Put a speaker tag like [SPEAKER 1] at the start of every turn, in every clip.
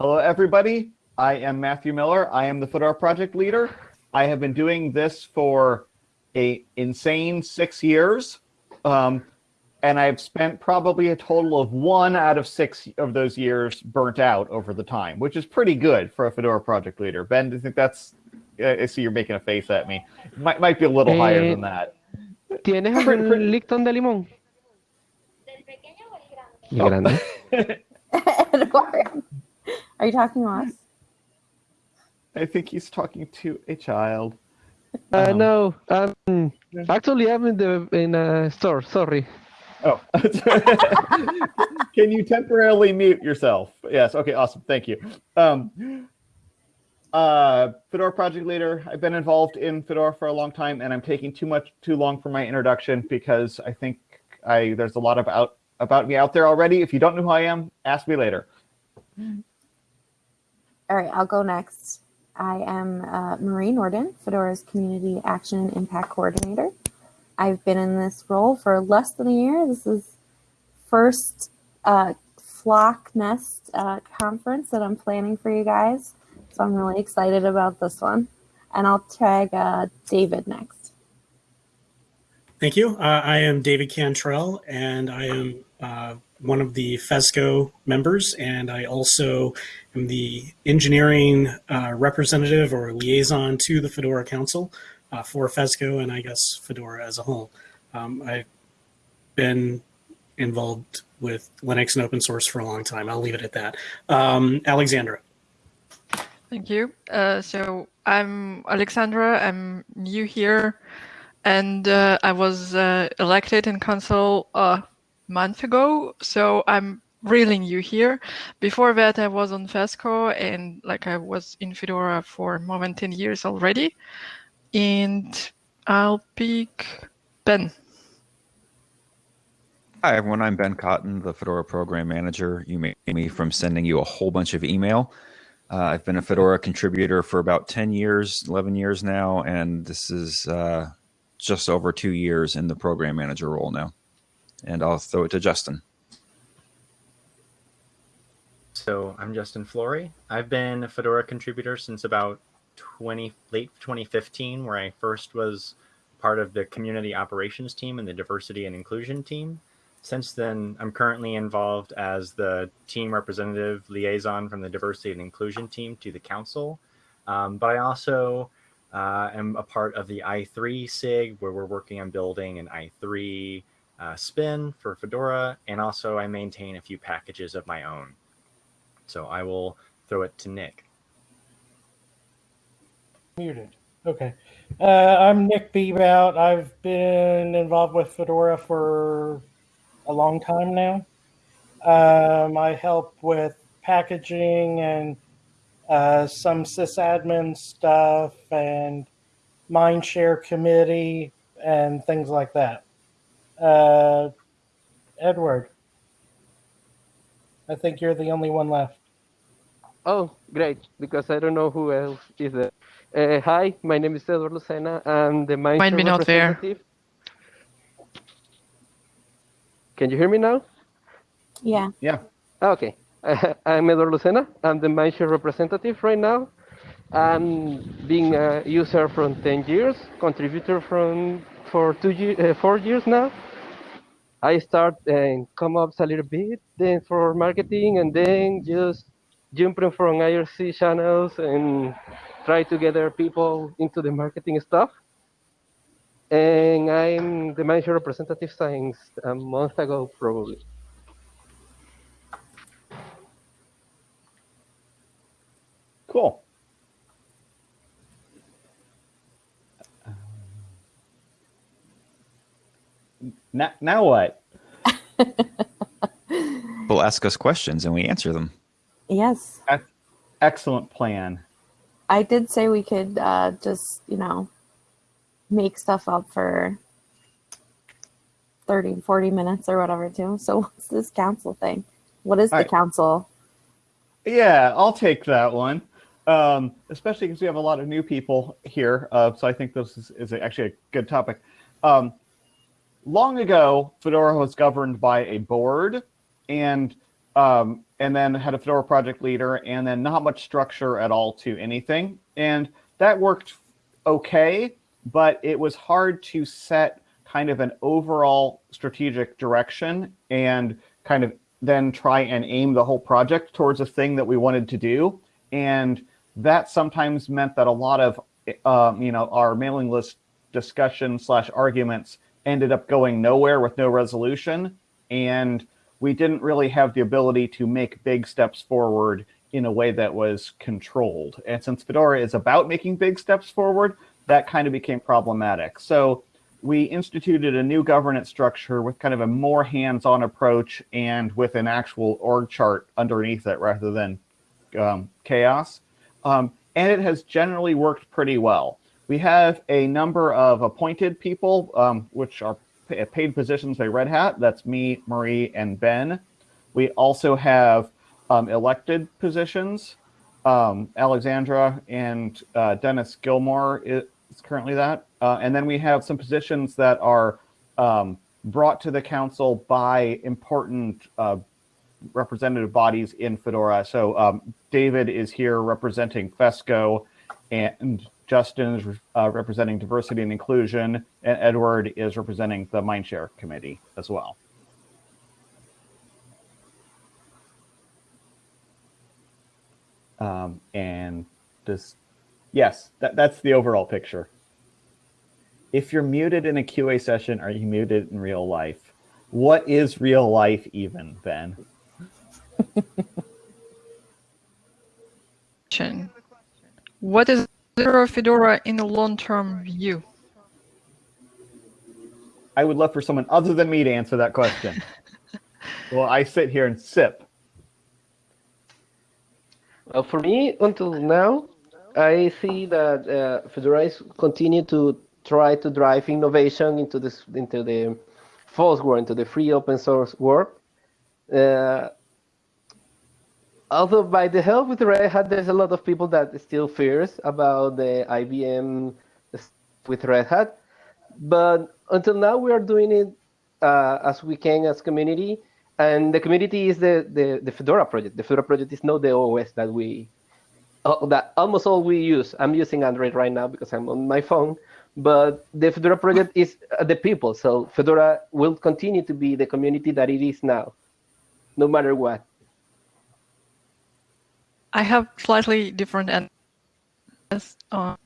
[SPEAKER 1] Hello, everybody. I am Matthew Miller. I am the Fedora project leader. I have been doing this for a insane six years. Um, and I've spent probably a total of one out of six of those years burnt out over the time, which is pretty good for a Fedora project leader. Ben, do you think that's, I see you're making a face at me. Might, might be a little higher
[SPEAKER 2] Eh,
[SPEAKER 1] than that.
[SPEAKER 2] ¿Tienes algún Lipton de limón? ¿Y
[SPEAKER 1] Oh.
[SPEAKER 2] grande?
[SPEAKER 3] Edward, are you talking to us?
[SPEAKER 1] I think he's talking to a child.
[SPEAKER 2] Uh,
[SPEAKER 1] Um,
[SPEAKER 2] no, um, actually I'm in the in a store, sorry.
[SPEAKER 1] Oh, can you temporarily mute yourself? Yes. Okay. Awesome. Thank you. Um, uh, Fedora project leader. I've been involved in Fedora for a long time, and I'm taking too much too long for my introduction because I think I there's a lot about about me out there already. If you don't know who I am, ask me later.
[SPEAKER 3] All right, I'll go next. I am uh, Marie Nordin, Fedora's Community Action and Impact Coordinator. I've been in this role for less than a year. This is first uh, flock nest uh, conference that I'm planning for you guys. So I'm really excited about this one. And I'll tag uh, David next.
[SPEAKER 4] Thank you. Uh, I am David Cantrell, and I am uh, one of the FESCO members, and I also am the engineering uh, representative or liaison to the Fedora Council uh, for FESCO and I guess Fedora as a whole. Um, I've been involved with Linux and open source for a long time. I'll leave it at that. Um, Alexandra.
[SPEAKER 5] Thank you. Uh, so I'm Alexandra. I'm new here, and uh, I was uh, elected in council a month ago. So I'm really new here. Before that, I was on FESCO, and like I was in Fedora for more than ten years already. And I'll pick Ben.
[SPEAKER 6] Hi, everyone. I'm Ben Cotton, the Fedora Program Manager. You may me from sending you a whole bunch of email. Uh, I've been a Fedora contributor for about 10 years, 11 years now, and this is uh, just over two years in the Program Manager role now. And I'll throw it to Justin.
[SPEAKER 7] So I'm Justin Flory. I've been a Fedora contributor since about 20 late 2015, where I first was part of the community operations team and the diversity and inclusion team. Since then, I'm currently involved as the team representative liaison from the diversity and inclusion team to the council. Um, but I also uh, am a part of the i3 SIG, where we're working on building an i3 uh, spin for Fedora, and also I maintain a few packages of my own. So I will throw it to Nick.
[SPEAKER 8] Muted. Okay. Uh, I'm Nick Bebout. I've been involved with Fedora for a long time now. Um, I help with packaging and uh, some sysadmin stuff and Mindshare committee and things like that. Uh, Edward, I think you're the only one left.
[SPEAKER 2] Oh, great, because I don't know who else is there. Uh, hi, my name is Edward Lucena. I'm the Mindshare
[SPEAKER 5] Might be not there.
[SPEAKER 2] representative. Can you hear me now?
[SPEAKER 3] Yeah.
[SPEAKER 1] Yeah.
[SPEAKER 2] Okay. I'm Edward Lucena. I'm the Mindshare representative right now. I'm being a user from 10 years, contributor from for two year, uh, four years now. I start and come up a little bit, then for marketing, and then just jumping from IRC channels and try to gather people into the marketing stuff. And I'm the Mindshare representative since a month ago, probably.
[SPEAKER 1] Cool. Now, now what?
[SPEAKER 6] People ask us questions and we answer them.
[SPEAKER 3] Yes.
[SPEAKER 1] Excellent plan.
[SPEAKER 3] I did say we could uh, just, you know, make stuff up for 30, 40 minutes or whatever, too. So, what's this council thing? What is the
[SPEAKER 1] right.
[SPEAKER 3] council?
[SPEAKER 1] Yeah, I'll take that one. Um, especially because we have a lot of new people here. Uh, so I think this is, is actually a good topic. Um, long ago, Fedora was governed by a board, and um, and then had a Fedora project leader, and then not much structure at all to anything. And that worked okay, but it was hard to set kind of an overall strategic direction and kind of then try and aim the whole project towards a thing that we wanted to do. And that sometimes meant that a lot of, um, you know, our mailing list discussion slash arguments ended up going nowhere with no resolution. And we didn't really have the ability to make big steps forward in a way that was controlled. And since Fedora is about making big steps forward, that kind of became problematic. So we instituted a new governance structure with kind of a more hands-on approach and with an actual org chart underneath it rather than um, chaos. Um, and it has generally worked pretty well. We have a number of appointed people, um, which are paid positions by Red Hat. That's me, Marie, and Ben. We also have um, elected positions. Um, Alexandra and uh, Dennis Gilmore is currently that. Uh, and then we have some positions that are um, brought to the council by important uh, representative bodies in Fedora. So um, David is here representing FESCO and Justin is uh, representing diversity and inclusion and Edward is representing the Mindshare committee as well. Um, and this, yes, that, that's the overall picture. If you're muted in a QA session, are you muted in real life? What is real life even, Ben?
[SPEAKER 5] what is Fedora Fedora in a long-term view?
[SPEAKER 1] I would love for someone other than me to answer that question. well, I sit here and sip.
[SPEAKER 2] Well, for me, until now, I see that uh, Fedora is continue to try to drive innovation into this into the FOSS world, into the free open source world. Uh, although by the help with Red Hat, there's a lot of people that still fears about the IBM with Red Hat. But until now, we are doing it uh, as we can as community. And the community is the, the, the Fedora project. The Fedora project is not the OS that we, uh, that almost all we use. I'm using Android right now because I'm on my phone. But the Fedora project is uh, the people. So Fedora will continue to be the community that it is now, no matter what.
[SPEAKER 5] I have slightly different answers, uh,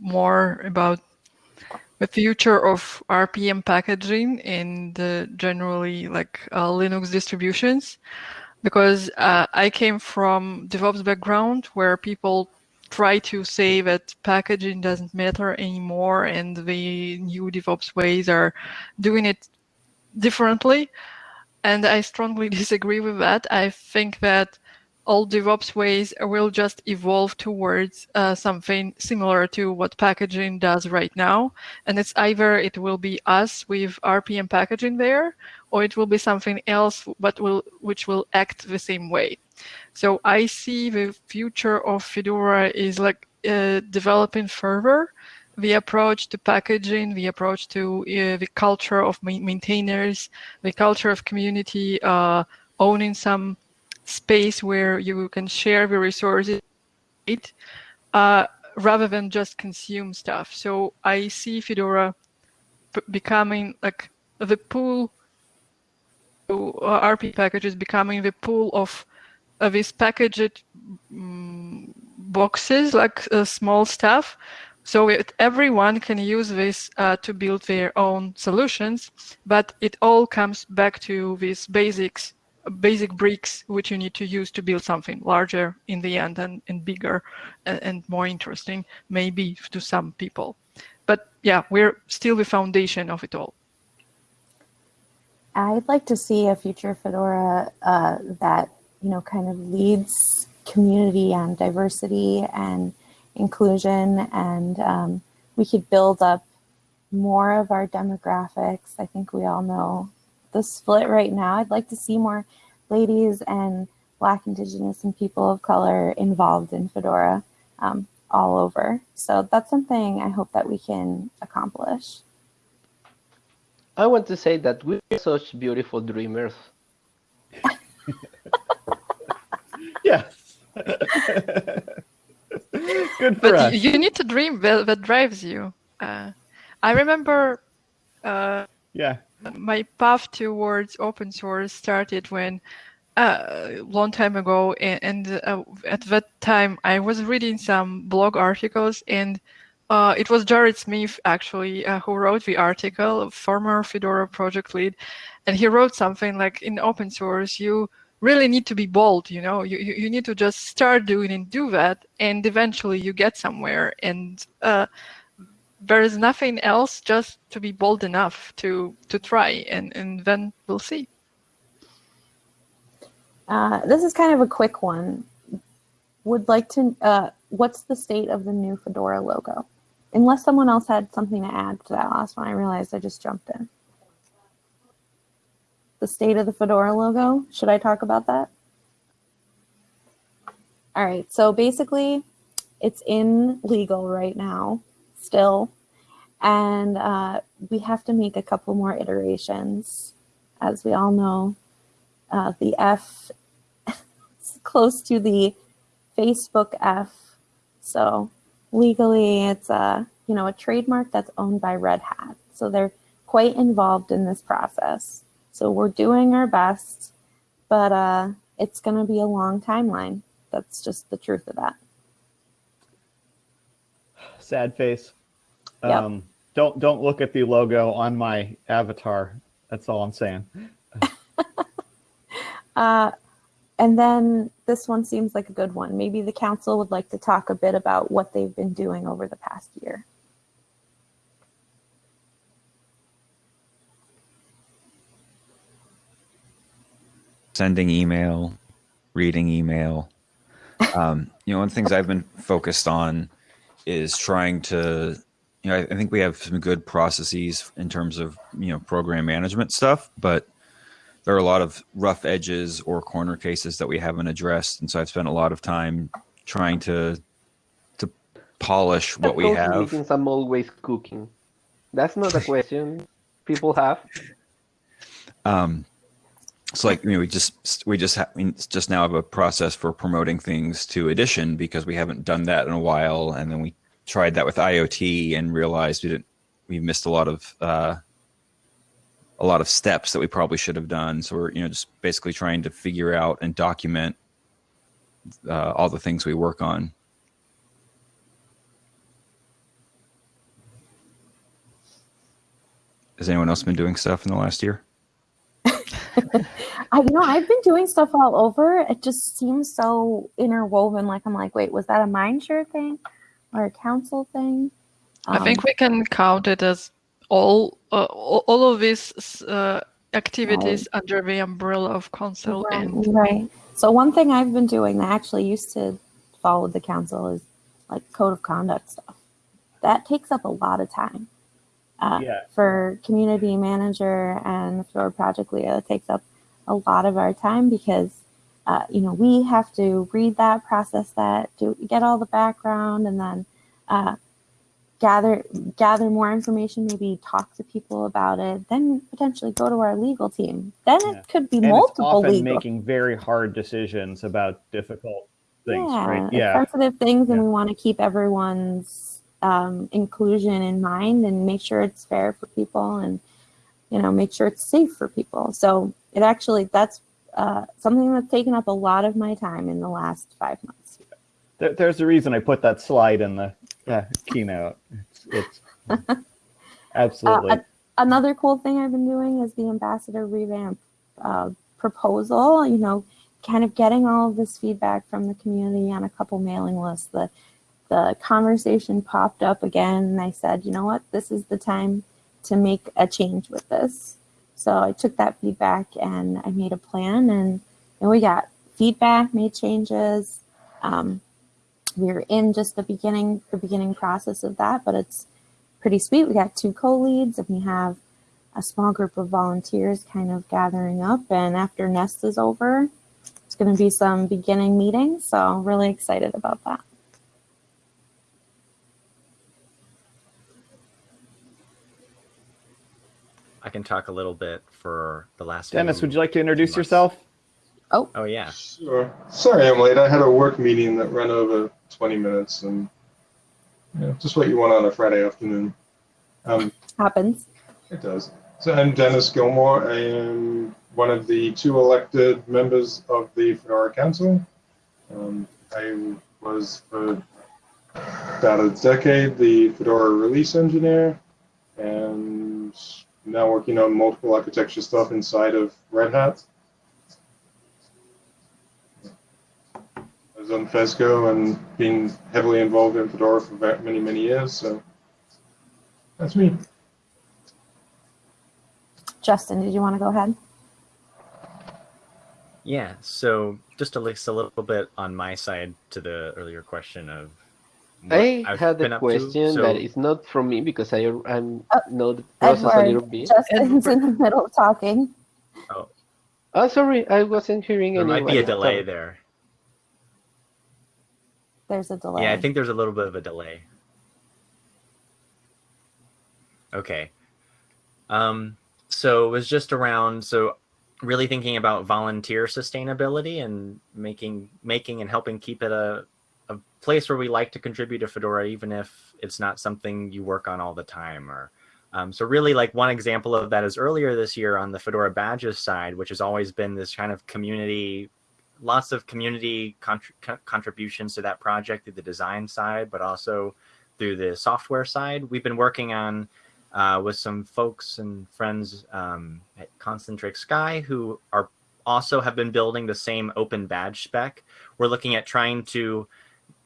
[SPEAKER 5] more about the future of RPM packaging in the generally like uh, Linux distributions, because uh, I came from DevOps background where people try to say that packaging doesn't matter anymore and the new DevOps ways are doing it differently. And I strongly disagree with that. I think that all DevOps ways will just evolve towards uh, something similar to what packaging does right now. And it's either it will be us with RPM packaging there, or it will be something else but will which will act the same way. So I see the future of Fedora is like uh, developing further the approach to packaging, the approach to uh, the culture of maintainers, the culture of community uh, owning some space where you can share the resources uh, rather than just consume stuff. So I see Fedora becoming like the pool, uh, RP packages becoming the pool of uh, these packaged um, boxes, like uh, small stuff. So it, everyone can use this uh, to build their own solutions, but it all comes back to these basics basic bricks which you need to use to build something larger in the end and, and bigger and, and more interesting maybe to some people. But yeah we're still the foundation of it all.
[SPEAKER 3] I'd like to see a future fedora uh, that you know kind of leads community and diversity and inclusion and um, we could build up more of our demographics. I think we all know the split right now. I'd like to see more ladies and Black, Indigenous, and people of color involved in Fedora um, all over. So that's something I hope that we can accomplish.
[SPEAKER 2] I want to say that we're such beautiful dreamers. yes.
[SPEAKER 1] Good for
[SPEAKER 5] but
[SPEAKER 1] us.
[SPEAKER 5] you, you need to dream that, that drives you. Uh, I remember uh,
[SPEAKER 1] yeah.
[SPEAKER 5] My path towards open source started when uh, a long time ago, and, and uh, at that time I was reading some blog articles, and uh, it was Jared Smith actually uh, who wrote the article, former Fedora project lead, and he wrote something like in open source you really need to be bold you know? You, you, you need to just start doing and do that and eventually you get somewhere. And uh, there is nothing else just to be bold enough to to try and and then we'll see
[SPEAKER 3] Uh, this is kind of a quick one. Would like to, uh, what's the state of the new Fedora logo? Unless someone else had something to add to that last one, I realized I just jumped in. The state of the Fedora logo, should I talk about that? All right, so basically it's in legal right now, still. And uh, we have to make a couple more iterations. As we all know, uh, the F is close to the Facebook F. So legally, it's a you know a trademark that's owned by Red Hat. So they're quite involved in this process. So we're doing our best, but uh, it's going to be a long timeline. That's just the truth of that.
[SPEAKER 1] Sad face.
[SPEAKER 3] Yep.
[SPEAKER 1] Um, don't don't look at the logo on my avatar. That's all I'm saying.
[SPEAKER 3] Uh, and then this one seems like a good one. Maybe the council would like to talk a bit about what they've been doing over the past year.
[SPEAKER 6] sending email, reading email. Um, you know, one of the things I've been focused on is trying to, you know, I, I think we have some good processes in terms of, you know, program management stuff, but there are a lot of rough edges or corner cases that we haven't addressed. And so I've spent a lot of time trying to, to polish what we have.
[SPEAKER 2] meetings, I'm always cooking. That's not a question people have.
[SPEAKER 6] Um, so like you know, we just we just ha- we just now have a process for promoting things to Edition because we haven't done that in a while, and then we tried that with IoT and realized we didn't we missed a lot of uh, a lot of steps that we probably should have done. So we're you know just basically trying to figure out and document uh, all the things we work on. Has anyone else been doing stuff in the last year?
[SPEAKER 3] I know I've been doing stuff all over. It just seems so interwoven. Like I'm like, wait, was that a Mindshare thing or a council thing?
[SPEAKER 5] i think
[SPEAKER 3] Um,
[SPEAKER 5] we can count it as all uh, all all of these uh, activities under the umbrella of council
[SPEAKER 3] Right,
[SPEAKER 5] and
[SPEAKER 3] right. So one thing I've been doing that I actually used to follow the council is like code of conduct stuff. That takes up a lot of time. Uh,
[SPEAKER 1] Yeah.
[SPEAKER 3] For community manager and for project leader, it takes up a lot of our time because uh, you know we have to read that, process that, do get all the background, and then uh, gather gather more information. Maybe talk to people about it. Then potentially go to our legal team. Then
[SPEAKER 1] Yeah.
[SPEAKER 3] it could be
[SPEAKER 1] And it's
[SPEAKER 3] multiple
[SPEAKER 1] often
[SPEAKER 3] legal
[SPEAKER 1] making very hard decisions about difficult things,
[SPEAKER 3] yeah,
[SPEAKER 1] right? Yeah.
[SPEAKER 3] sensitive things, and
[SPEAKER 1] Yeah.
[SPEAKER 3] we want to keep everyone's um, inclusion in mind and make sure it's fair for people, and you know, make sure it's safe for people. So it actually that's uh, something that's taken up a lot of my time in the last five months.
[SPEAKER 1] There, there's a reason I put that slide in the uh, keynote. It's, it's absolutely.
[SPEAKER 3] Uh, Another cool thing I've been doing is the ambassador revamp uh, proposal. You know, kind of getting all of this feedback from the community on a couple mailing lists. The the conversation popped up again, and I said, you know what, this is the time to make a change with this. So I took that feedback and I made a plan, and, and we got feedback, made changes. Um, we're in just the beginning, the beginning process of that, but it's pretty sweet. We got two co-leads, and we have a small group of volunteers kind of gathering up. And after Nest is over, it's going to be some beginning meetings. So really excited about that.
[SPEAKER 7] I can talk a little bit for the last.
[SPEAKER 1] Dennis,
[SPEAKER 7] few
[SPEAKER 1] would you like to introduce
[SPEAKER 7] months.
[SPEAKER 1] yourself?
[SPEAKER 7] Oh yeah.
[SPEAKER 9] Sure. Sorry I'm late. I had a work meeting that ran over 20 minutes and you know, just what you want on a Friday afternoon. Um,
[SPEAKER 3] Happens.
[SPEAKER 9] it does. So I'm Dennis Gilmore. I am one of the two elected members of the Fedora Council. Um, I was for about a decade the Fedora release engineer and now working on multiple architecture stuff inside of Red Hat. I was on FESCO and been heavily involved in Fedora for many, many years. So that's me.
[SPEAKER 3] Justin, did you want to go ahead?
[SPEAKER 7] Yeah. So just to list a little bit on my side to the earlier question of
[SPEAKER 2] I
[SPEAKER 7] I've
[SPEAKER 2] had a
[SPEAKER 7] up to.
[SPEAKER 2] question
[SPEAKER 7] So-
[SPEAKER 2] that is not from me because I I'm
[SPEAKER 3] Oh,
[SPEAKER 2] know the process a little bit.
[SPEAKER 3] Justin's in the middle of talking.
[SPEAKER 2] Oh, oh, sorry, I wasn't hearing
[SPEAKER 7] there might be
[SPEAKER 2] anybody.
[SPEAKER 7] a delay
[SPEAKER 2] Sorry.
[SPEAKER 7] there.
[SPEAKER 3] There's a delay.
[SPEAKER 7] Yeah, I think there's a little bit of a delay. Okay. Um, so it was just around so really thinking about volunteer sustainability and making making and helping keep it a a place where we like to contribute to Fedora, even if it's not something you work on all the time or um, so really like one example of that is earlier this year on the Fedora badges side, which has always been this kind of community lots of community contr- contributions to that project through the design side, but also through the software side. We've been working on uh, with some folks and friends um, at Concentric Sky who are also have been building the same open badge spec. We're looking at trying to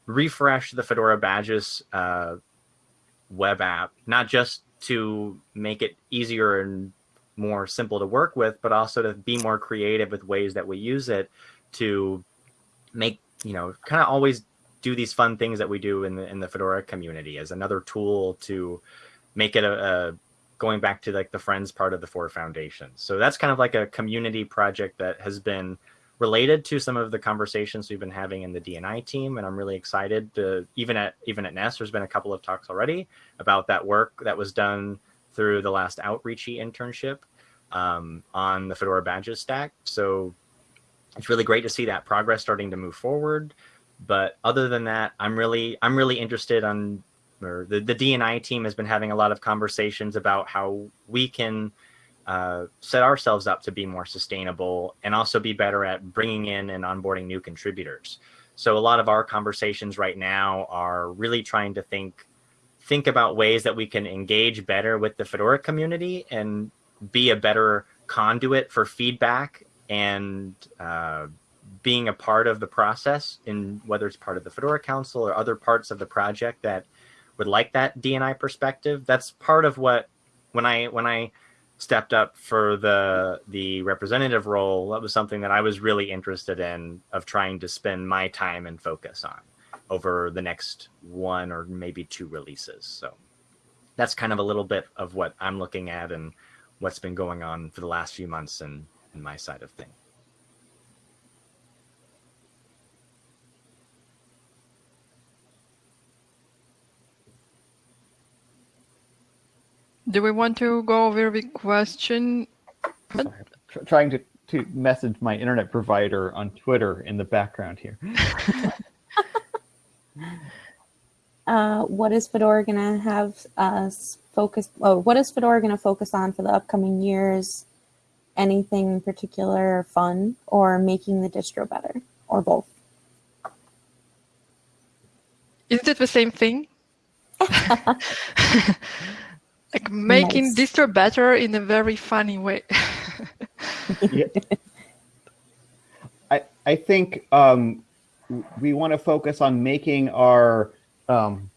[SPEAKER 7] refresh the Fedora badges uh, web app, not just to make it easier and more simple to work with, but also to be more creative with ways that we use it to make you know kind of always do these fun things that we do in the in the Fedora community as another tool to make it a, a going back to like the friends part of the four foundations. So that's kind of like a community project that has been related to some of the conversations we've been having in the D&I team, and I'm really excited to even at even at Nest. There's been a couple of talks already about that work that was done through the last outreachy internship um, on the Fedora badges stack. So it's really great to see that progress starting to move forward. But other than that, I'm really I'm really interested on or the, the D&I team has been having a lot of conversations about how we can uh, set ourselves up to be more sustainable and also be better at bringing in and onboarding new contributors. So a lot of our conversations right now are really trying to think think about ways that we can engage better with the Fedora community and be a better conduit for feedback and uh, being a part of the process in whether it's part of the Fedora Council or other parts of the project that would like that D&I perspective. That's part of what when I when I stepped up for the the representative role, that was something that I was really interested in of trying to spend my time and focus on over the next one or maybe two releases. So that's kind of a little bit of what I'm looking at and what's been going on for the last few months and in my side of things.
[SPEAKER 5] Do we want to go over the question?
[SPEAKER 1] Tr- trying to, to message my internet provider on Twitter in the background here.
[SPEAKER 3] Uh, what is Fedora going to have us focus? Oh, what is Fedora going to focus on for the upcoming years? Anything in particular fun or making the distro better or both?
[SPEAKER 5] Isn't it the same thing? like making
[SPEAKER 3] Nice.
[SPEAKER 5] distro better in a very funny way.
[SPEAKER 1] Yeah. I I think um, we want to focus on making our um,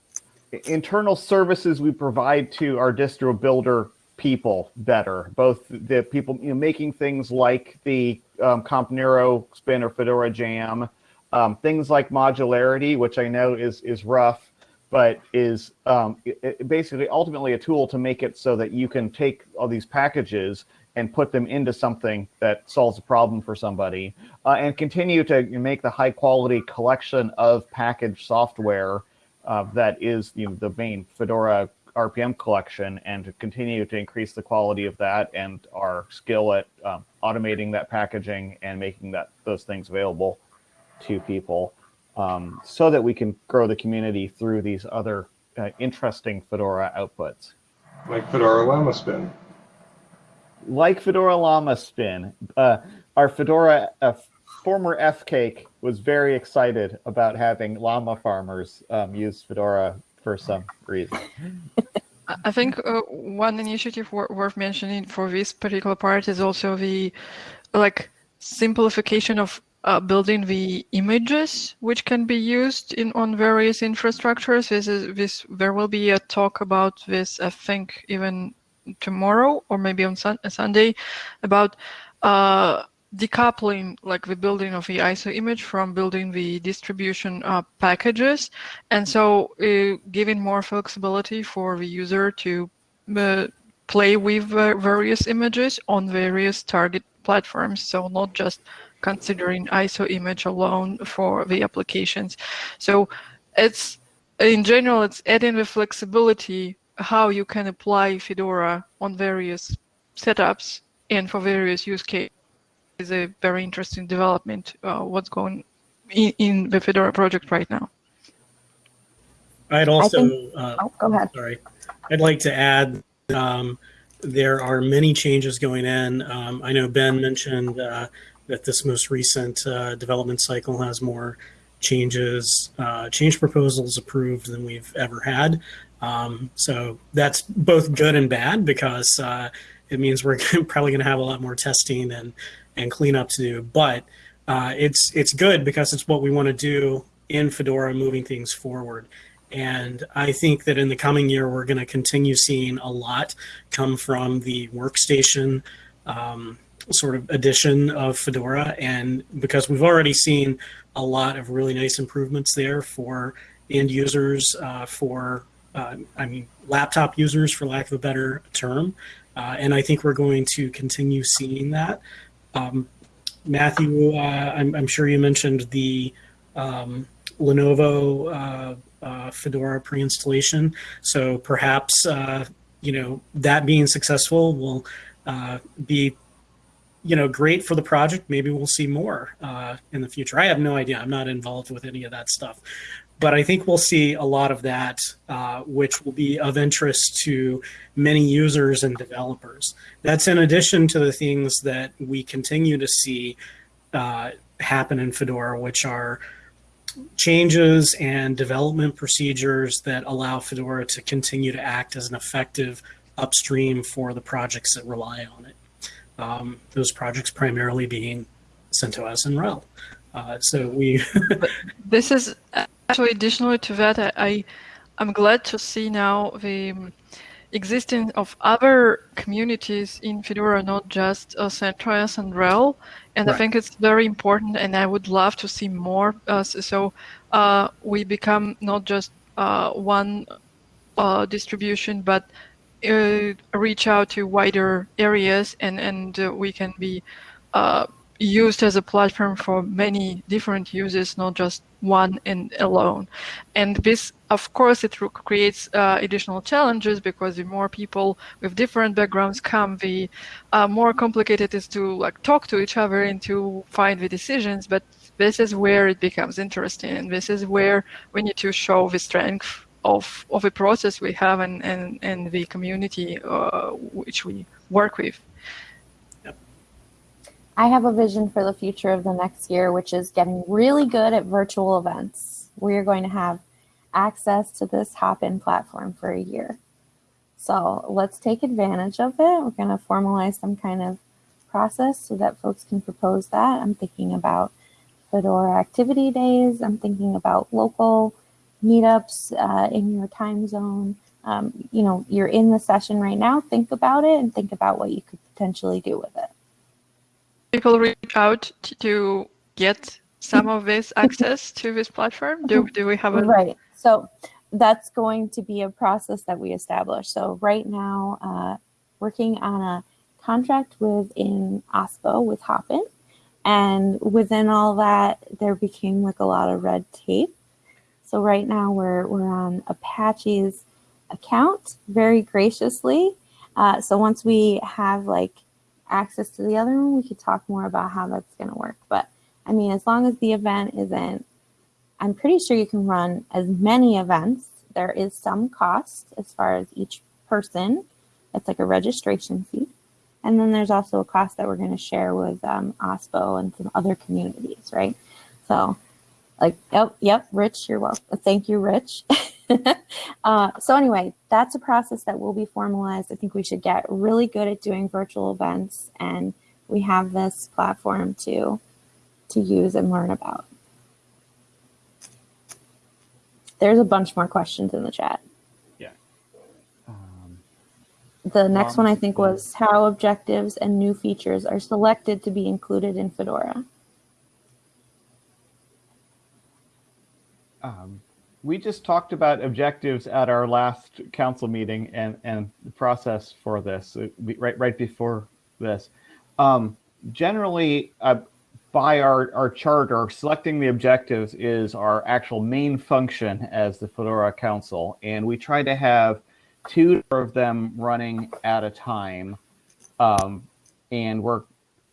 [SPEAKER 1] internal services we provide to our distro builder people better. Both the people you know, making things like the um, Comp Neuro Spin or Fedora Jam, um, things like modularity, which I know is is rough, but is um, it- it basically ultimately a tool to make it so that you can take all these packages and put them into something that solves a problem for somebody, uh, and continue to make the high quality collection of package software uh, that is you know, the main Fedora RPM collection and to continue to increase the quality of that and our skill at um, automating that packaging and making that those things available to people um, so that we can grow the community through these other uh, interesting Fedora outputs.
[SPEAKER 9] Like Fedora Llama Spin.
[SPEAKER 1] Like Fedora Llama Spin, uh, our Fedora uh, former FCAIC was very excited about having llama farmers um, use Fedora for some reason.
[SPEAKER 5] I- I think uh, one initiative wor- worth mentioning for this particular part is also the like simplification of uh, building the images which can be used in on various infrastructures. This is this there will be a talk about this I think even tomorrow or maybe on sun- Sunday about uh, decoupling like the building of the ISO image from building the distribution uh, packages and so uh, giving more flexibility for the user to uh, play with uh, various images on various target platforms so not just considering ISO image alone for the applications so it's in general it's adding the flexibility how you can apply Fedora on various setups and for various use cases is a very interesting development. Uh, what's going in, in the Fedora project right now?
[SPEAKER 4] I'd also,
[SPEAKER 3] think-
[SPEAKER 4] uh,
[SPEAKER 3] Oh, go ahead.
[SPEAKER 4] sorry, I'd like to add um, there are many changes going in. Um, I know Ben mentioned uh, that this most recent uh, development cycle has more changes, uh, change proposals approved than we've ever had. Um, so that's both good and bad because uh, it means we're probably going to have a lot more testing and and cleanup to do. But uh, it's it's good because it's what we want to do in Fedora, moving things forward. And I think that in the coming year, we're going to continue seeing a lot come from the workstation um, sort of edition of Fedora. And because we've already seen a lot of really nice improvements there for end users, uh, for, uh, I mean, laptop users, for lack of a better term. Uh, and I think we're going to continue seeing that. Um, Matthew, uh, I'm, I'm sure you mentioned the um, Lenovo uh, Fedora pre-installation. So perhaps you know that being successful will uh, be you know great for the project. Maybe we'll see more uh, in the future. I have no idea. I'm not involved with any of that stuff. But I think we'll see a lot of that, uh, which will be of interest to many users and developers. That's in addition to the things that we continue to see uh, happen in Fedora, which are changes and development procedures that allow Fedora to continue to act as an effective upstream for the projects that rely on it. Um, those projects primarily being CentOS and RHEL. Uh, so we
[SPEAKER 5] This is actually additionally to that. I, I I'm glad to see now the existence of other communities in Fedora, not just uh, CentOS and RHEL. And I think it's very important, and I would love to see more. Uh, so uh, we become not just uh, one uh, distribution, but uh, reach out to wider areas, and and uh, we can be uh, used as a platform for many different uses, not just one and alone. And this, of course, it creates uh, additional challenges because the more people with different backgrounds come, the uh, more complicated it is to like talk to each other and to find the decisions. But this is where it becomes interesting, and this is where we need to show the strength of of a process we have and and, and the community uh, which we work with.
[SPEAKER 3] I have a vision for the future of the next year, which is getting really good at virtual events. We are going to have access to this Hopin platform for a year. So let's take advantage of it. We're going to formalize some kind of process so that folks can propose that. I'm thinking about Fedora activity days. I'm thinking about local meetups uh, in your time zone. Um, you know, you're in the session right now. Think about it and think about what you could potentially do with it.
[SPEAKER 5] People reach out to, get some of this access to this platform. Do do we have a
[SPEAKER 3] Right. So that's going to be a process that we establish. So right now, uh, working on a contract within OSPO with Hopin. And within all that, there became like a lot of red tape. So right now we're we're on Apache's account very graciously. Uh, so once we have like access to the other one, we could talk more about how that's going to work. But I mean, as long as the event isn't, I'm pretty sure you can run as many events. There is some cost as far as each person. It's like a registration fee. And then there's also a cost that we're going to share with um, OSPO and some other communities, right? So, like, yep, yep, Rich, you're welcome. Thank you, Rich. uh, so anyway, that's a process that will be formalized. I think we should get really good at doing virtual events, and we have this platform to to use and learn about. There's a bunch more questions in the chat.
[SPEAKER 1] Yeah. Um,
[SPEAKER 3] The next
[SPEAKER 1] Um,
[SPEAKER 3] one I think was how objectives and new features are selected to be included in Fedora.
[SPEAKER 1] Um, we just talked about objectives at our last council meeting and, and the process for this uh, right right before this. Um, generally, uh, by our, our charter, selecting the objectives is our actual main function as the Fedora Council, and we try to have two of them running at a time, um, and work,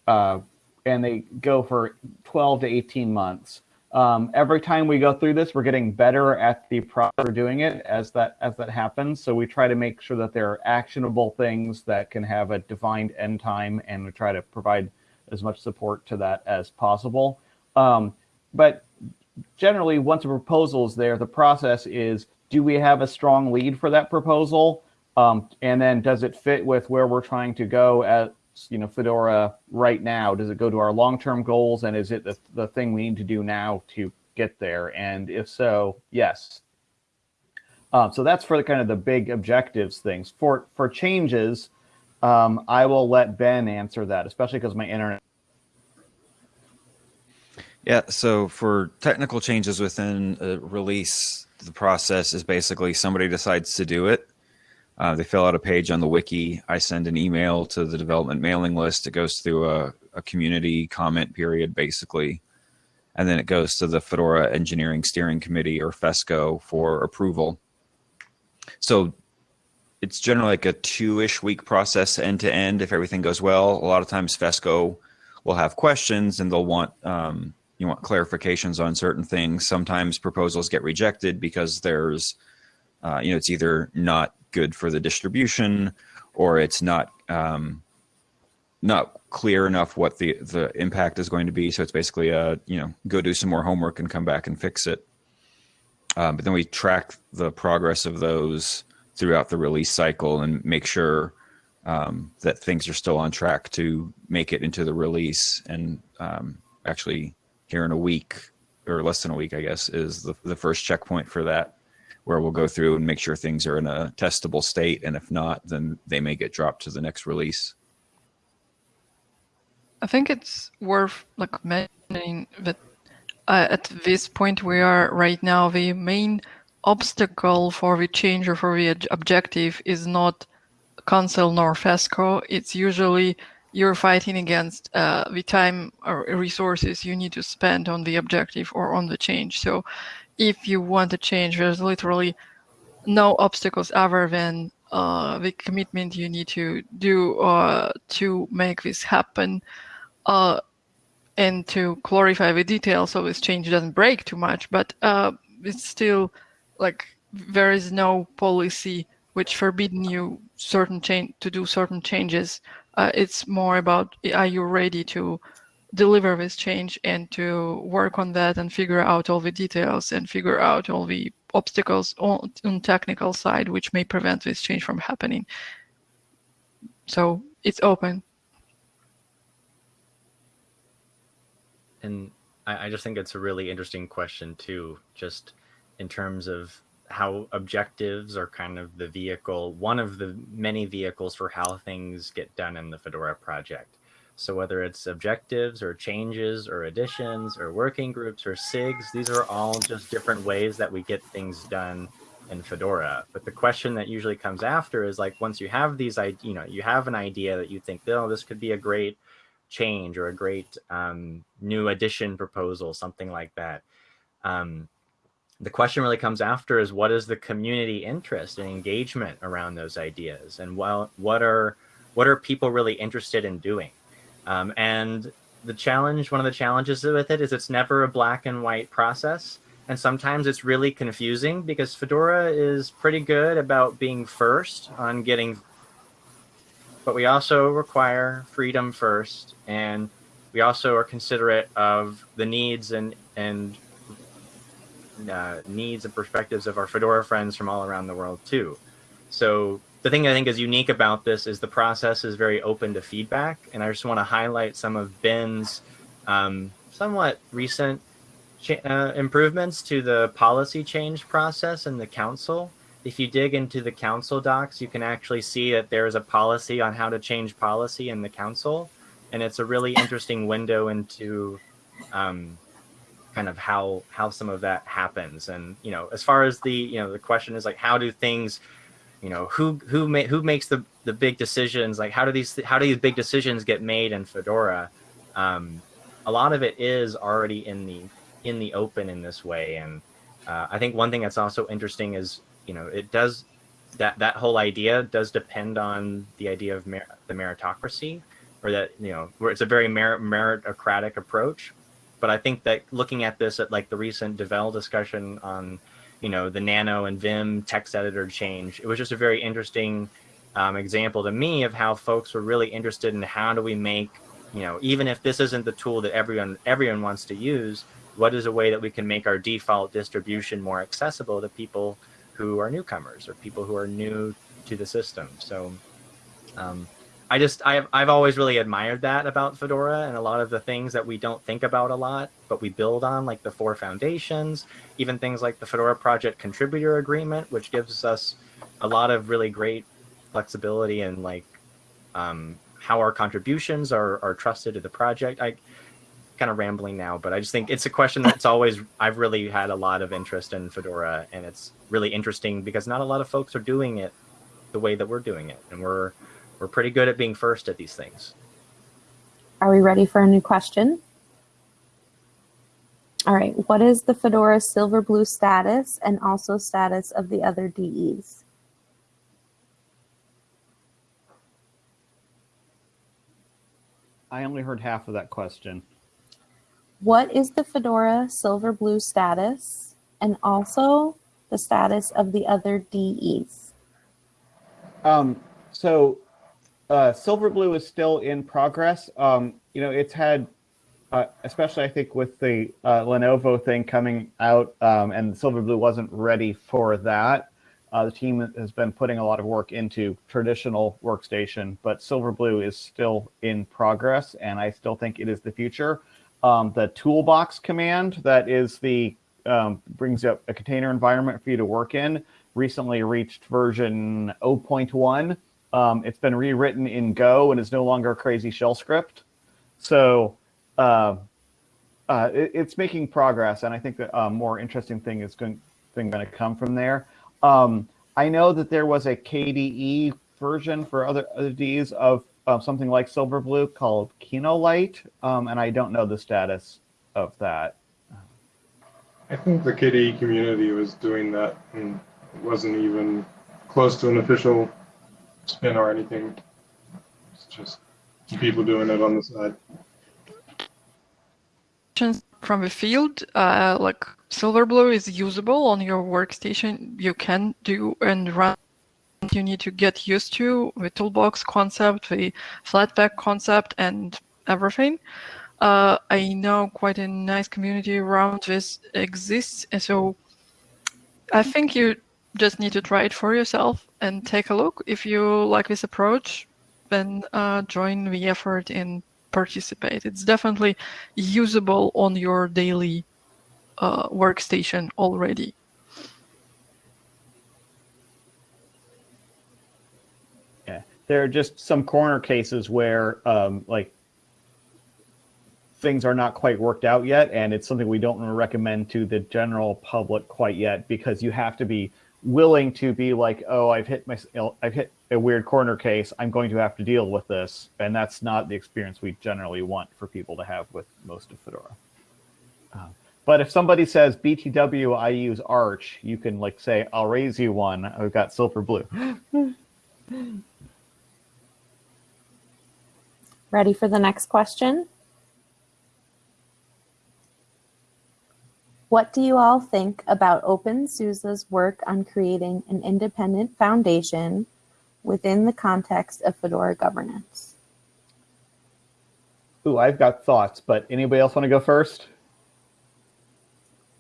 [SPEAKER 1] uh, and they go for 12 to 18 months. Um, every time we go through this, we're getting better at the proper doing it as that as that happens. So we try to make sure that there are actionable things that can have a defined end time, and we try to provide as much support to that as possible. Um, but generally, once a proposal is there, the process is: do we have a strong lead for that proposal, um, and then does it fit with where we're trying to go at you know Fedora right now? Does it go to our long-term goals, and is it the, the thing we need to do now to get there? And if so, yes. Um, so that's for the kind of the big objectives things. For for changes, um, I will let Ben answer that, especially because my internet.
[SPEAKER 6] Yeah, so for technical changes within a release, the process is basically somebody decides to do it. Uh, they fill out a page on the wiki. I send an email to the development mailing list. It goes through a, a community comment period, basically. And then it goes to the Fedora Engineering Steering Committee or FESCO for approval. So it's generally like a two-ish week process end to end if everything goes well. A lot of times FESCO will have questions and they'll want um, you want clarifications on certain things. Sometimes proposals get rejected because there's uh, you know it's either not good for the distribution or it's not um, not clear enough what the the impact is going to be. So it's basically a you know go do some more homework and come back and fix it. Um, but then we track the progress of those throughout the release cycle and make sure um, that things are still on track to make it into the release. And um, actually, here in a week or less than a week, I guess, is the, the first checkpoint for that, where we'll go through and make sure things are in a testable state. And if not, then they may get dropped to the next release.
[SPEAKER 5] I think it's worth like mentioning that uh, at this point we are right now, the main obstacle for the change or for the ob- objective is not council nor FESCO. It's usually you're fighting against uh, the time or resources you need to spend on the objective or on the change. So if you want to change, there's literally no obstacles other than uh, the commitment you need to do uh, to make this happen uh, and to clarify the details so this change doesn't break too much. But uh, it's still like there is no policy which forbidden you certain change to do certain changes. Uh, it's more about are you ready to deliver this change and to work on that and figure out all the details and figure out all the obstacles on, on technical side which may prevent this change from happening. So it's open.
[SPEAKER 7] And I, I just think it's a really interesting question too, just in terms of how objectives are kind of the vehicle, one of the many vehicles for how things get done in the Fedora project. So whether it's objectives or changes or additions or working groups or SIGs, these are all just different ways that we get things done in Fedora. But the question that usually comes after is like, once you have these, you know, you have an idea that you think, oh, this could be a great change or a great um, new addition proposal, something like that. Um, the question really comes after is what is the community interest and engagement around those ideas and well what are what are people really interested in doing um, and the challenge one of the challenges with it is it's never a black and white process and sometimes it's really confusing because fedora is pretty good about being first on getting but we also require freedom first and we also are considerate of the needs and and uh, needs and perspectives of our Fedora friends from all around the world too. So the thing I think is unique about this is the process is very open to feedback, and I just want to highlight some of Ben's um, somewhat recent uh, improvements to the policy change process in the council. If you dig into the council docs, you can actually see that there is a policy on how to change policy in the council, and it's a really interesting window into um, kind of how how some of that happens and you know as far as the you know the question is like how do things you know who who ma- who makes the the big decisions? Like how do these how do these big decisions get made in fedora? Um, a lot of it is already in the in the open in this way. And uh, i think one thing that's also interesting is you know it does that that whole idea does depend on the idea of mer- the meritocracy or that you know where it's a very merit- meritocratic approach. But I think that looking at this at like the recent Devel discussion on, you know, the Nano and Vim text editor change, it was just a very interesting um, example to me of how folks were really interested in how do we make, you know, even if this isn't the tool that everyone everyone wants to use, what is a way that we can make our default distribution more accessible to people who are newcomers or people who are new to the system. So um, I just I've I've always really admired that about Fedora and a lot of the things that we don't think about a lot, but we build on, like the four foundations, even things like the Fedora Project Contributor Agreement, which gives us a lot of really great flexibility and like um, how our contributions are are trusted to the project. I kind of rambling now, but I just think it's a question that's always I've really had a lot of interest in Fedora, and it's really interesting because not a lot of folks are doing it the way that we're doing it, and we're we're pretty good at being first at these things.
[SPEAKER 3] Are we ready for a new question? All right, what is the Fedora Silverblue status and also status of the other DEs?
[SPEAKER 1] I only heard half of that question.
[SPEAKER 3] What is the Fedora Silverblue status and also the status of the other DEs?
[SPEAKER 1] Um, so uh, Silverblue is still in progress. Um, you know, it's had, uh, especially I think with the uh, Lenovo thing coming out, um, and Silverblue wasn't ready for that. Uh, the team has been putting a lot of work into traditional workstation, but Silverblue is still in progress, and I still think it is the future. Um, the toolbox command that is the um, brings up a container environment for you to work in recently reached version 0.1 um, it's been rewritten in Go and is no longer a crazy shell script. So uh, uh, it, it's making progress, and I think that a more interesting thing is going thing going to come from there. Um, I know that there was a KDE version for other other Ds of something like Silverblue called Kinoite, um, and I don't know the status of that.
[SPEAKER 9] I think the KDE community was doing that, and wasn't even close to an official spin or anything. It's just people doing it on the side.
[SPEAKER 5] From the field, uh, like Silverblue is usable on your workstation. You can do and run. You need to get used to the toolbox concept, the Flatpak concept, and everything. Uh, I know quite a nice community around this exists, and so I think you just need to try it for yourself and take a look. If you like this approach, then uh, join the effort and participate. It's definitely usable on your daily uh, workstation already.
[SPEAKER 1] Yeah, there are just some corner cases where, um, like, things are not quite worked out yet, and it's something we don't recommend to the general public quite yet because you have to be willing to be like, oh, I've hit my, I've hit a weird corner case. I'm going to have to deal with this, and that's not the experience we generally want for people to have with most of Fedora. Uh, but if somebody says BTW, I use Arch, you can like say, I'll raise you one. I've got Silverblue.
[SPEAKER 3] Ready for the next question? What do you all think about OpenSUSE's work on creating an independent foundation within the context of Fedora governance?
[SPEAKER 1] Ooh, I've got thoughts, but anybody else want to go first?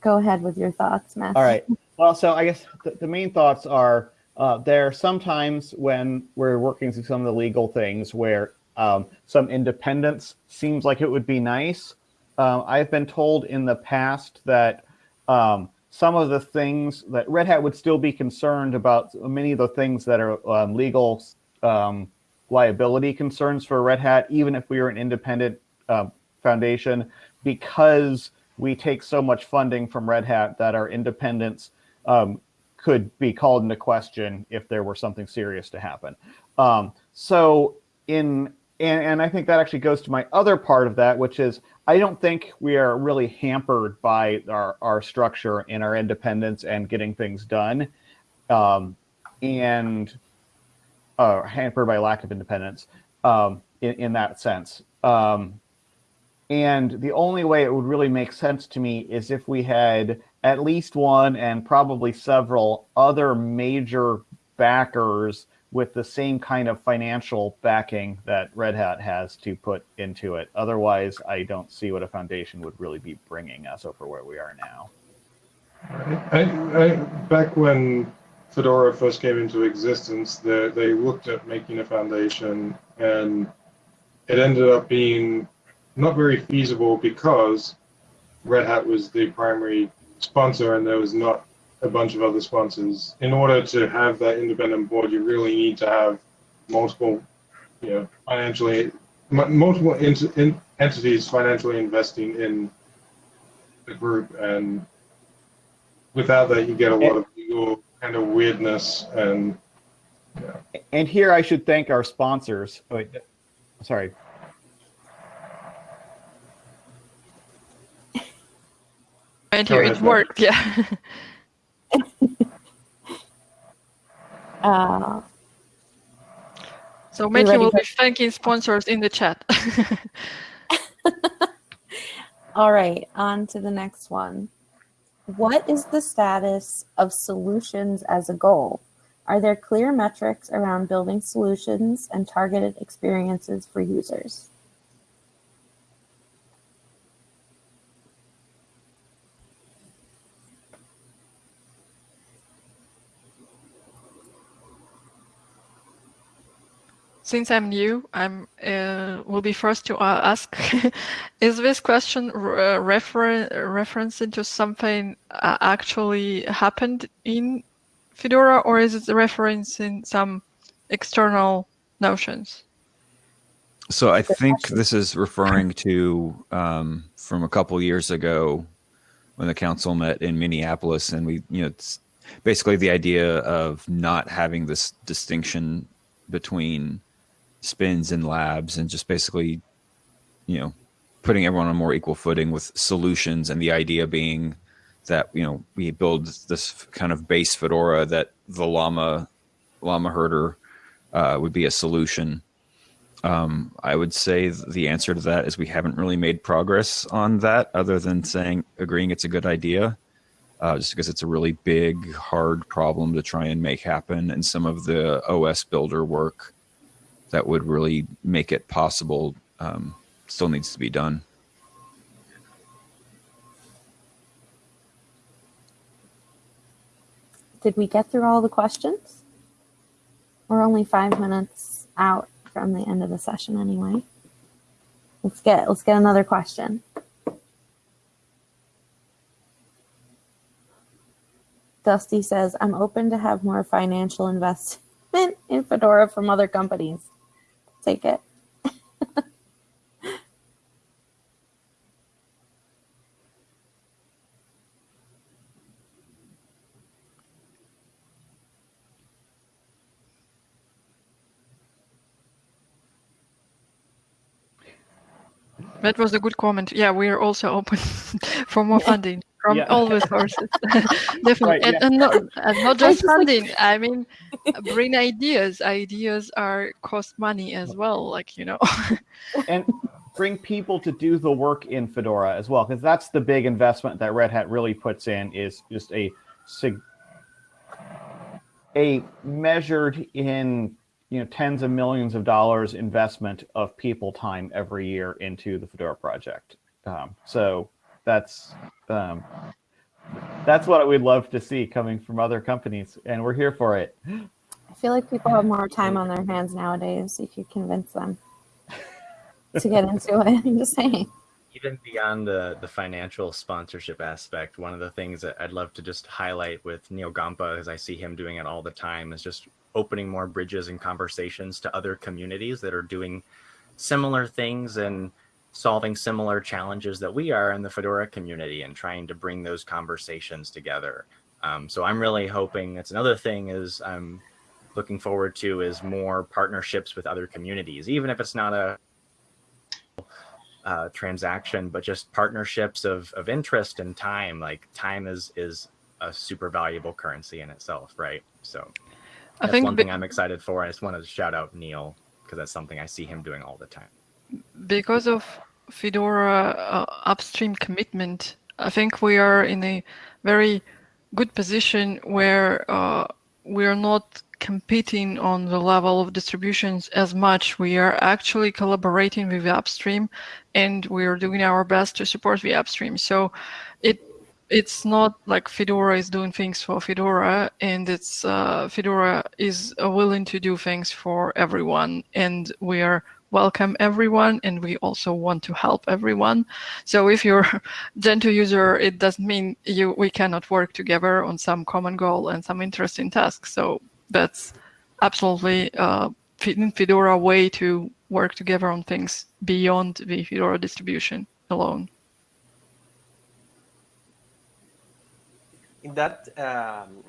[SPEAKER 3] Go ahead with your thoughts, Matthew.
[SPEAKER 1] All right. Well, so I guess the, the main thoughts are uh, there are some times when we're working through some of the legal things where um, some independence seems like it would be nice. Uh, I've been told in the past that um, some of the things that Red Hat would still be concerned about, many of the things that are um, legal um, liability concerns for Red Hat, even if we were an independent uh, foundation, because we take so much funding from Red Hat that our independence um, could be called into question if there were something serious to happen. Um, so in and, and I think that actually goes to my other part of that, which is I don't think we are really hampered by our, our structure and our independence and getting things done. Um, and uh, hampered by lack of independence um, in, in that sense. Um, and the only way it would really make sense to me is if we had at least one and probably several other major backers with the same kind of financial backing that Red Hat has to put into it. Otherwise, I don't see what a foundation would really be bringing us over where we are now.
[SPEAKER 9] I, I, back when Fedora first came into existence, they, they looked at making a foundation and it ended up being not very feasible because Red Hat was the primary sponsor and there was not a bunch of other sponsors. In order to have that independent board, you really need to have multiple, you know, financially, multiple ent in entities financially investing in the group. And without that, you get a lot of legal kind of weirdness and. Yeah.
[SPEAKER 1] And here I should thank our sponsors. Oh, wait, sorry.
[SPEAKER 5] Right here, it worked, yeah.
[SPEAKER 3] uh,
[SPEAKER 5] so Matthew will be thanking sponsors in the chat.
[SPEAKER 3] All right, on to the next one. What is the status of solutions as a goal? Are there clear metrics around building solutions and targeted experiences for users?
[SPEAKER 5] Since I'm new, I'm uh, will be first to ask: Is this question uh, refer referencing to something uh, actually happened in Fedora, or is it referencing some external notions?
[SPEAKER 6] So I think this is referring to um, from a couple years ago when the council met in Minneapolis, and we, you know, it's basically the idea of not having this distinction between spins and labs and just basically, you know, putting everyone on more equal footing with solutions and the idea being that, you know, we build this kind of base Fedora that the llama, llama herder uh, would be a solution. Um, I would say the answer to that is we haven't really made progress on that other than saying, agreeing it's a good idea. Uh, just because it's a really big, hard problem to try and make happen. And some of the OS builder work that would really make it possible um, still needs to be done.
[SPEAKER 3] Did we get through all the questions? We're only five minutes out from the end of the session anyway. Let's get let's get another question. Dusty says, I'm open to have more financial investment in Fedora from other companies take it.
[SPEAKER 5] That was a good comment. Yeah, we are also open for more funding from
[SPEAKER 1] Yeah.
[SPEAKER 5] all the sources. Definitely.
[SPEAKER 1] Right,
[SPEAKER 5] and,
[SPEAKER 1] yeah.
[SPEAKER 5] and, not, and not just
[SPEAKER 3] just like-
[SPEAKER 5] funding. I mean, bring ideas. Ideas are cost money as well. Like, you know.
[SPEAKER 1] and bring people to do the work in Fedora as well, because that's the big investment that Red Hat really puts in is just a a measured in you know tens of millions of dollars investment of people time every year into the Fedora project. Um, so that's um, that's what we'd love to see coming from other companies, and we're here for it.
[SPEAKER 3] I feel like people have more time on their hands nowadays if you convince them to get into it. I'm just saying.
[SPEAKER 7] even beyond the the financial sponsorship aspect, one of the things that I'd love to just highlight with Neal Gompa, as I see him doing it all the time, is just opening more bridges and conversations to other communities that are doing similar things and solving similar challenges that we are in the Fedora community and trying to bring those conversations together. Um, so I'm really hoping that's another thing is I'm looking forward to is more partnerships with other communities, even if it's not a uh, transaction, but just partnerships of, of interest and time. Like time is is a super valuable currency in itself, right? So
[SPEAKER 5] I
[SPEAKER 7] that's
[SPEAKER 5] think
[SPEAKER 7] one thing I'm excited for. I just wanted to shout out Neil because that's something I see him doing all the time.
[SPEAKER 5] Because of Fedora uh, upstream commitment, I think we are in a very good position where uh, we are not competing on the level of distributions as much. We are actually collaborating with the upstream, and we are doing our best to support the upstream. So, it it's not like Fedora is doing things for Fedora, and it's uh, Fedora is uh, willing to do things for everyone, and we are welcome everyone, and we also want to help everyone. So if you're a Gentoo user, it doesn't mean you we cannot work together on some common goal and some interesting tasks. So that's absolutely uh, Fedora way to work together on things beyond the Fedora distribution alone.
[SPEAKER 2] in that um,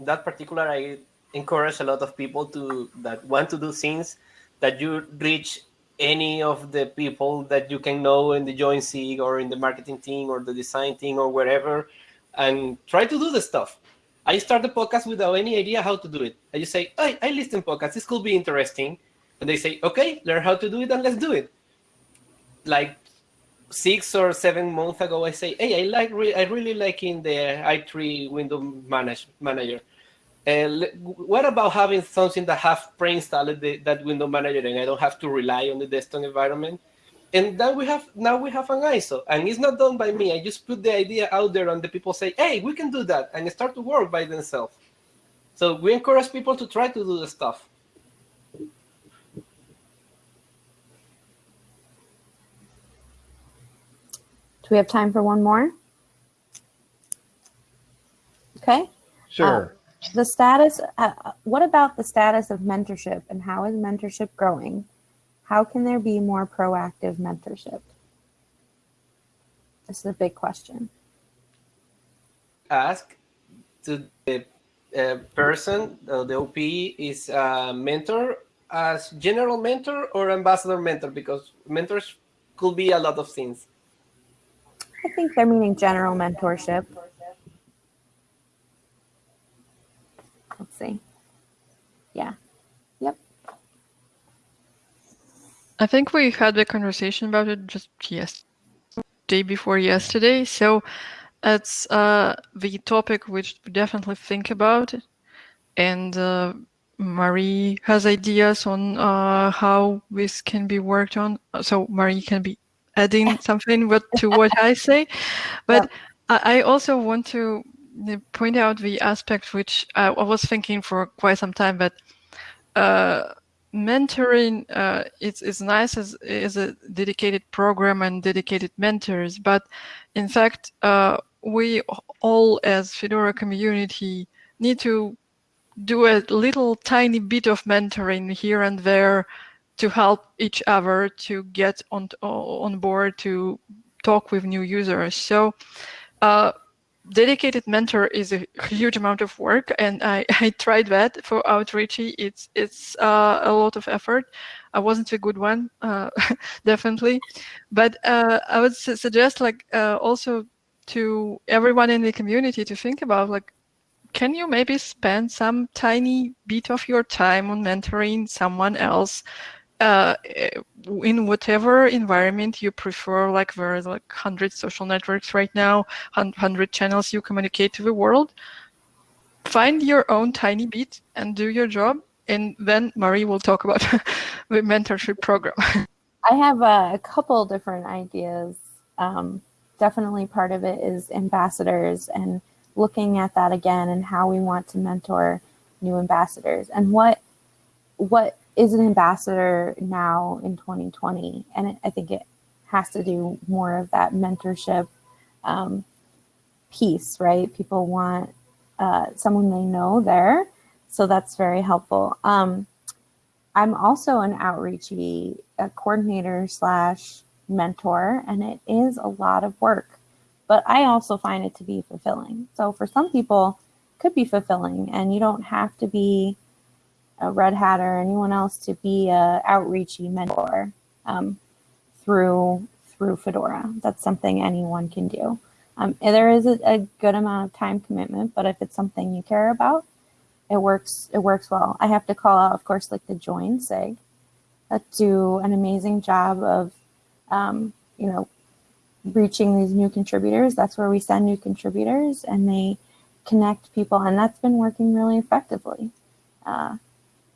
[SPEAKER 2] that particular i encourage a lot of people to that want to do things that you reach any of the people that you can know in the Join SIG or in the marketing team or the design team or wherever and try to do the stuff. I start the podcast without any idea how to do it. I just say hey, i listen podcasts. This could be interesting. And they say okay learn how to do it and let's do it. Like six or seven months ago, I say, "Hey, I like, re- I really like in the i3 window manage manager. And what about having something that have pre-installed that window manager, and I don't have to rely on the desktop environment? And then we have now we have an ISO, and it's not done by me. I just put the idea out there, and the people say, "Hey, we can do that," and start to work by themselves. So we encourage people to try to do the stuff.
[SPEAKER 3] Do we have time for one more? Okay.
[SPEAKER 1] Sure.
[SPEAKER 3] Uh, The status, uh, what about the status of mentorship and how is mentorship growing? How can there be more proactive mentorship? This is a big question.
[SPEAKER 2] ask to the uh, person, uh, the OP is a mentor as general mentor or ambassador mentor because mentors could be a lot of things.
[SPEAKER 3] I think they're meaning general mentorship. Let's see. Yeah. Yep.
[SPEAKER 5] I think we had a conversation about it just yes, day before yesterday. So it's uh, the topic which we definitely think about, and uh, Marie has ideas on uh, how this can be worked on. So Marie can be adding something what, to what I say, but I, I also want to point out the aspect which I, was thinking for quite some time, but. Uh, mentoring uh, nice as is a dedicated program and dedicated mentors but in fact uh, we all as fedora community need to do a little tiny bit of mentoring here and there to help each other to get on on board to talk with new users so uh, dedicated mentor is a huge amount of work, and I, I tried that for Outreachy. It's it's uh, a lot of effort. I wasn't a good one, uh, definitely, but uh, I would su suggest like uh, also to everyone in the community to think about like, can you maybe spend some tiny bit of your time on mentoring someone else? Uh, in whatever environment you prefer, like there's like 100 social networks right now, 100 channels you communicate to the world, find your own tiny bit and do your job. And then Marie will talk about the mentorship program.
[SPEAKER 3] I have a, couple different ideas. Um, definitely part of it is ambassadors and looking at that again and how we want to mentor new ambassadors and what what is an ambassador now in 2020. And it, I think it has to do more of that mentorship um, piece, right? People want uh, someone they know there. So that's very helpful. Um, I'm also an outreachy coordinator slash mentor, and it is a lot of work, but I also find it to be fulfilling. So for some people, could be fulfilling, and you don't have to be a red hat or anyone else to be a outreachy mentor um, through through Fedora. That's something anyone can do. Um, there is a, a, good amount of time commitment, but if it's something you care about, it works. It works well. I have to call out, of course, like the Join Sig that do an amazing job of, um, you know, reaching these new contributors. That's where we send new contributors and they connect people, and that's been working really effectively. Uh,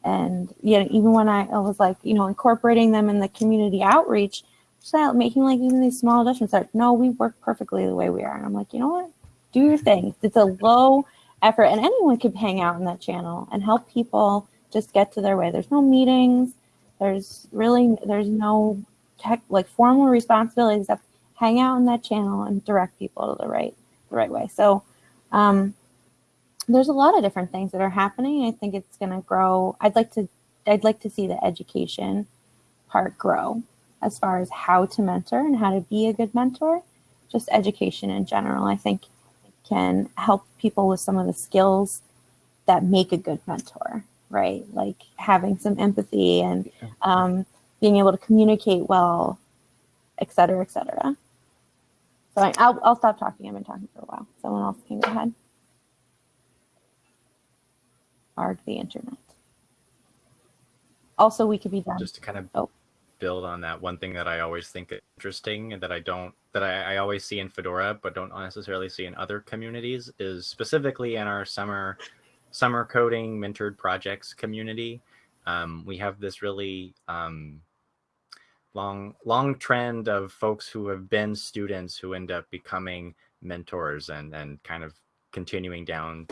[SPEAKER 3] and you know, even when I, I was like, you know, incorporating them in the community outreach, so making like even these small adjustments like, no, we work perfectly the way we are. And I'm like, you know what? Do your thing. It's a low effort and anyone could hang out in that channel and help people just get to their way. There's no meetings. There's really, there's no tech, like formal responsibilities except hang out in that channel and direct people to the right, the right way. So, um, there's a lot of different things that are happening. I think it's going to grow. I'd like to, I'd like to see the education part grow as far as how to mentor and how to be a good mentor. Just education in general, I think can help people with some of the skills that make a good mentor, right? Like having some empathy and um, being able to communicate well, et cetera, et cetera. So I, will I'll stop talking. I've been talking for a while. Someone else can go ahead are the internet. Also, we could be done.
[SPEAKER 7] Just to kind of
[SPEAKER 3] oh.
[SPEAKER 7] build on that, one thing that I always think is interesting and that I don't, that I, I always see in Fedora, but don't necessarily see in other communities is specifically in our summer, summer coding mentored projects community. Um, we have this really um, long, long trend of folks who have been students who end up becoming mentors and, and kind of continuing down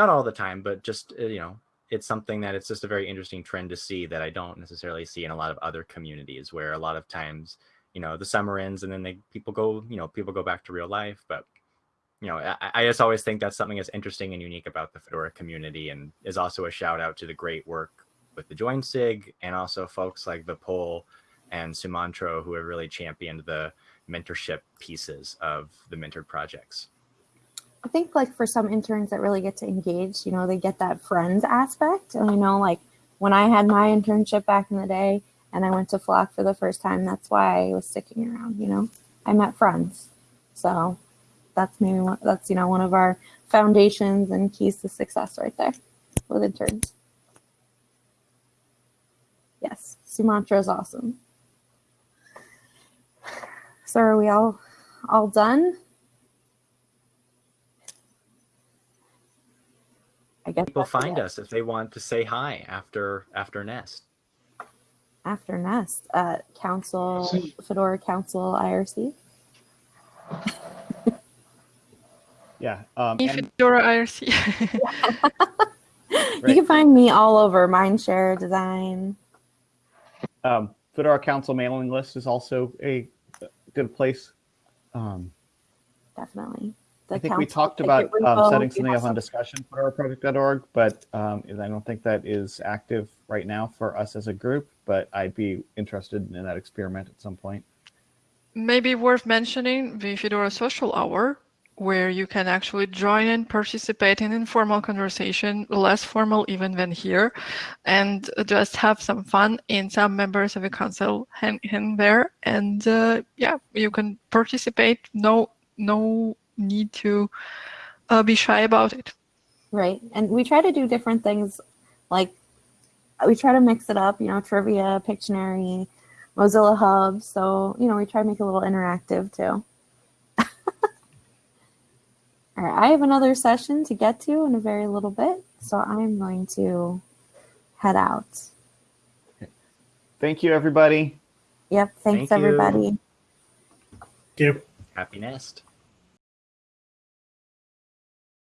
[SPEAKER 7] not all the time, but just, uh, you know, it's something that it's just a very interesting trend to see that I don't necessarily see in a lot of other communities where a lot of times, you know, the summer ends and then they people go, you know, people go back to real life. But, you know, I, I just always think that's something that's interesting and unique about the Fedora community and is also a shout out to the great work with the Join SIG and also folks like Vipul and Sumantro who have really championed the mentorship pieces of the mentored projects.
[SPEAKER 3] I think like for some interns that really get to engage, you know, they get that friends aspect. And I know like when I had my internship back in the day and I went to Flock for the first time, that's why I was sticking around, you know, I met friends. So that's maybe one, that's, you know, one of our foundations and keys to success right there with interns. Yes, Sumantro is awesome. So are we all all done? I guess
[SPEAKER 7] people find it. us if they want to say hi after after Nest.
[SPEAKER 3] After Nest, uh, Council Fedora Council IRC.
[SPEAKER 1] yeah, um,
[SPEAKER 5] Fedora IRC.
[SPEAKER 3] You can find me all over Mindshare Design.
[SPEAKER 1] Um, Fedora Council mailing list is also a good place. Um,
[SPEAKER 3] Definitely.
[SPEAKER 1] I think we talked about um, setting something up on discussion fedoraproject.org, but um, I don't think that is active right now for us as a group, but I'd be interested in that experiment at some point.
[SPEAKER 5] Maybe worth mentioning the Fedora Social Hour, where you can actually join and participate in informal conversation, less formal even than here, and just have some fun. in some members of the council hang in there, and uh, yeah, you can participate. No, no need to uh, be shy about it.
[SPEAKER 3] Right. And we try to do different things like we try to mix it up, you know, trivia, Pictionary, Mozilla Hub. So, you know, we try to make it a little interactive too. All right, I have another session to get to in a very little bit, so I'm going to head out.
[SPEAKER 1] Thank you, everybody.
[SPEAKER 3] Yep, thanks
[SPEAKER 7] Thank you.
[SPEAKER 3] everybody.
[SPEAKER 4] Thank you.
[SPEAKER 7] Happy nest.